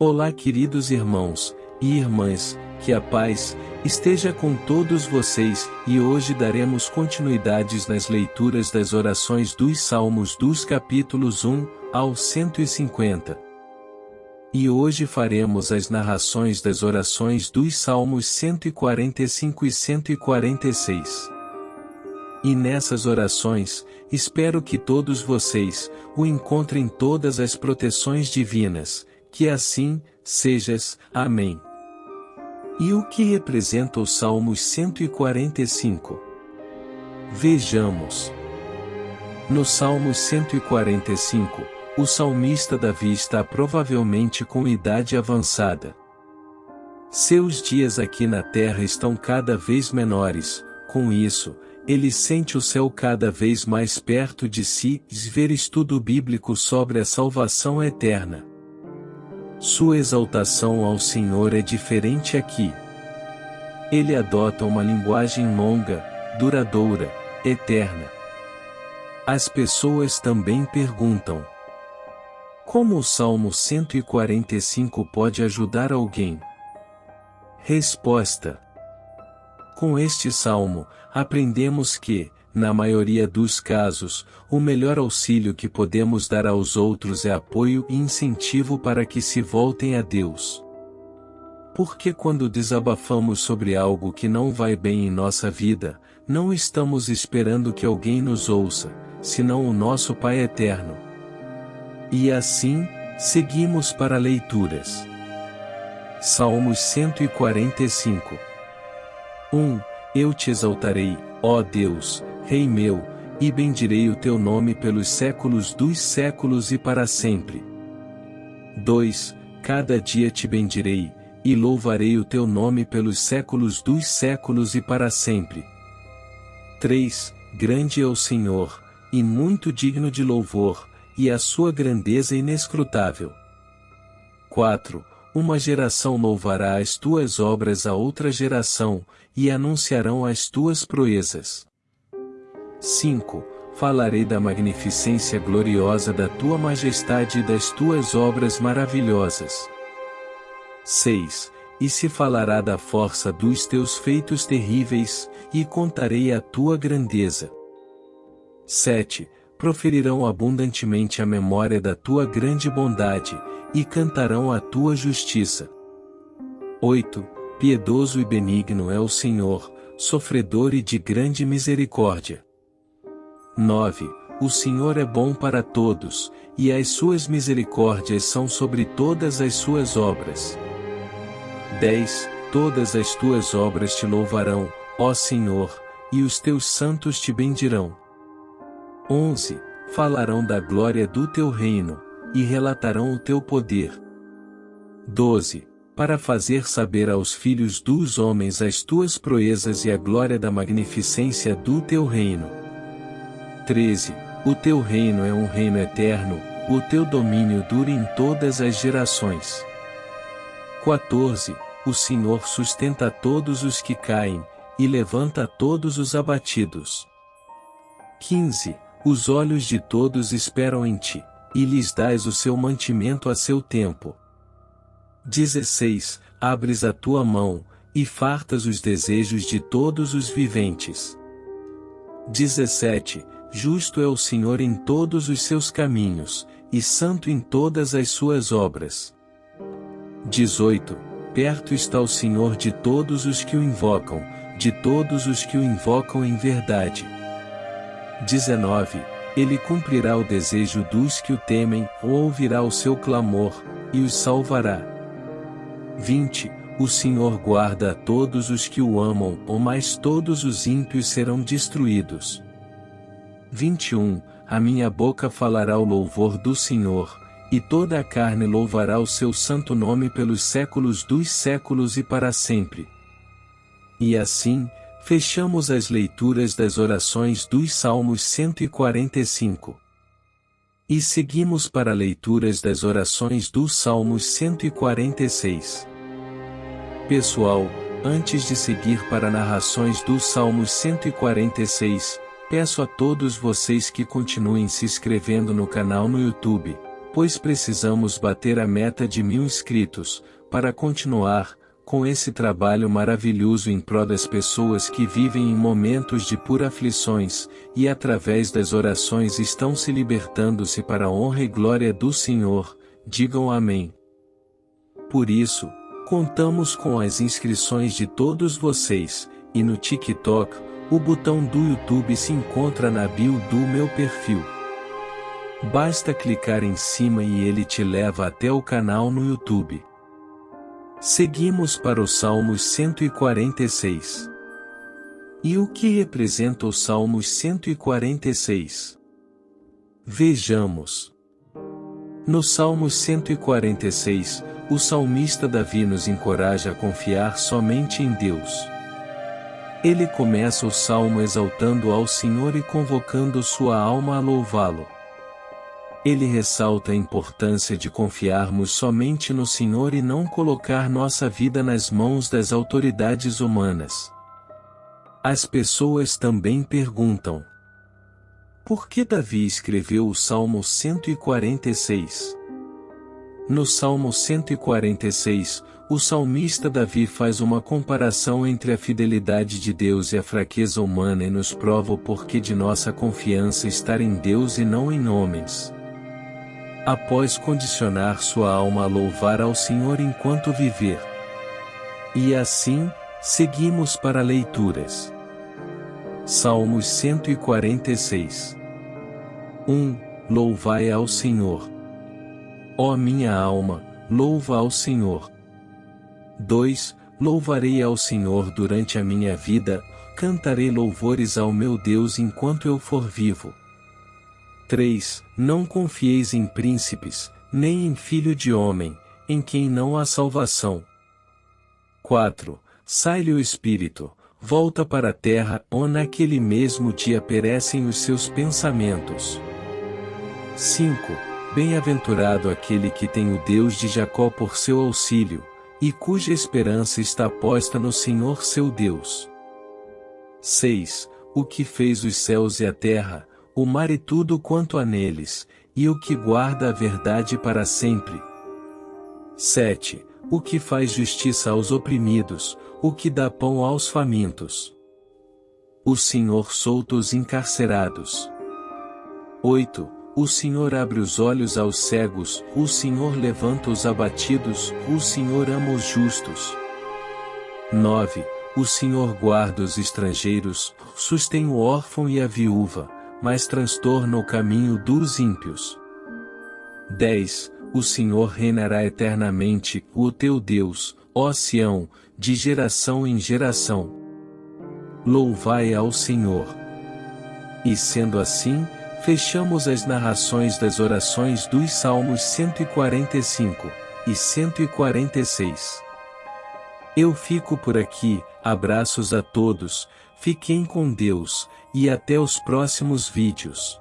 Olá, queridos irmãos e irmãs, que a paz esteja com todos vocês, e hoje daremos continuidades nas leituras das orações dos Salmos dos capítulos 1 ao 150. E hoje faremos as narrações das orações dos Salmos 145 e 146. E nessas orações, espero que todos vocês o encontrem todas as proteções divinas, que assim sejas. Amém. E o que representa o Salmos 145? Vejamos. No Salmos 145, o salmista Davi está provavelmente com idade avançada. Seus dias aqui na terra estão cada vez menores, com isso, ele sente o céu cada vez mais perto de si ver estudo bíblico sobre a salvação eterna. Sua exaltação ao Senhor é diferente aqui. Ele adota uma linguagem longa, duradoura, eterna. As pessoas também perguntam: Como o Salmo 145 pode ajudar alguém? Resposta: Com este salmo, aprendemos que, na maioria dos casos, o melhor auxílio que podemos dar aos outros é apoio e incentivo para que se voltem a Deus. Porque quando desabafamos sobre algo que não vai bem em nossa vida, não estamos esperando que alguém nos ouça, senão o nosso Pai Eterno. E assim, seguimos para leituras. Salmos 145 1. Eu te exaltarei, ó Deus, Rei meu, e bendirei o teu nome pelos séculos dos séculos e para sempre. 2. Cada dia te bendirei, e louvarei o teu nome pelos séculos dos séculos e para sempre. 3. Grande é o Senhor, e muito digno de louvor, e a sua grandeza inescrutável. 4. Uma geração louvará as tuas obras a outra geração, e anunciarão as tuas proezas. 5. Falarei da magnificência gloriosa da tua majestade e das tuas obras maravilhosas. 6. E se falará da força dos teus feitos terríveis, e contarei a tua grandeza. 7. Proferirão abundantemente a memória da tua grande bondade, e cantarão a tua justiça. 8. Piedoso e benigno é o Senhor, sofredor e de grande misericórdia. 9. O Senhor é bom para todos, e as suas misericórdias são sobre todas as suas obras. 10. Todas as tuas obras te louvarão, ó Senhor, e os teus santos te bendirão. 11. Falarão da glória do teu reino, e relatarão o teu poder. 12. Para fazer saber aos filhos dos homens as tuas proezas e a glória da magnificência do teu reino. 13. O teu reino é um reino eterno, o teu domínio dura em todas as gerações. 14. O Senhor sustenta todos os que caem, e levanta todos os abatidos. 15. Os olhos de todos esperam em ti, e lhes dás o seu mantimento a seu tempo. 16. Abres a tua mão, e fartas os desejos de todos os viventes. 17 Justo é o Senhor em todos os seus caminhos, e santo em todas as suas obras. 18. Perto está o Senhor de todos os que o invocam, de todos os que o invocam em verdade. 19. Ele cumprirá o desejo dos que o temem, ou ouvirá o seu clamor, e os salvará. 20. O Senhor guarda a todos os que o amam, ou mais todos os ímpios serão destruídos. 21 A minha boca falará o louvor do Senhor, e toda a carne louvará o seu santo nome pelos séculos dos séculos e para sempre. E assim, fechamos as leituras das orações dos Salmos 145. E seguimos para leituras das orações dos Salmos 146. Pessoal, antes de seguir para narrações dos Salmos 146, Peço a todos vocês que continuem se inscrevendo no canal no YouTube, pois precisamos bater a meta de mil inscritos, para continuar, com esse trabalho maravilhoso em prol das pessoas que vivem em momentos de pura aflições, e através das orações estão se libertando-se para a honra e glória do Senhor, digam amém. Por isso, contamos com as inscrições de todos vocês, e no TikTok, o botão do YouTube se encontra na bio do meu perfil. Basta clicar em cima e ele te leva até o canal no YouTube. Seguimos para o Salmos 146. E o que representa o Salmos 146? Vejamos. No Salmos 146, o salmista Davi nos encoraja a confiar somente em Deus. Ele começa o salmo exaltando ao Senhor e convocando sua alma a louvá-lo. Ele ressalta a importância de confiarmos somente no Senhor e não colocar nossa vida nas mãos das autoridades humanas. As pessoas também perguntam: Por que Davi escreveu o Salmo 146? No Salmo 146, o salmista Davi faz uma comparação entre a fidelidade de Deus e a fraqueza humana e nos prova o porquê de nossa confiança estar em Deus e não em homens após condicionar sua alma a louvar ao Senhor enquanto viver. E assim, seguimos para leituras. Salmos 146 1. Louvai ao Senhor. Ó minha alma, louva ao Senhor. 2. Louvarei ao Senhor durante a minha vida, cantarei louvores ao meu Deus enquanto eu for vivo. 3. Não confieis em príncipes, nem em filho de homem, em quem não há salvação. 4. Sai-lhe o espírito, volta para a terra, ou naquele mesmo dia perecem os seus pensamentos. 5. Bem-aventurado aquele que tem o Deus de Jacó por seu auxílio, e cuja esperança está posta no Senhor seu Deus. 6. O que fez os céus e a terra, o mar e tudo quanto há neles, e o que guarda a verdade para sempre. 7. O que faz justiça aos oprimidos, o que dá pão aos famintos. O Senhor solta os encarcerados. 8. O Senhor abre os olhos aos cegos, o Senhor levanta os abatidos, o Senhor ama os justos. 9. O Senhor guarda os estrangeiros, sustém o órfão e a viúva mas transtorna o caminho dos ímpios. 10. O Senhor reinará eternamente, o teu Deus, ó Sião, de geração em geração. Louvai ao Senhor. E sendo assim, fechamos as narrações das orações dos Salmos 145 e 146. Eu fico por aqui, abraços a todos, fiquem com Deus, e até os próximos vídeos.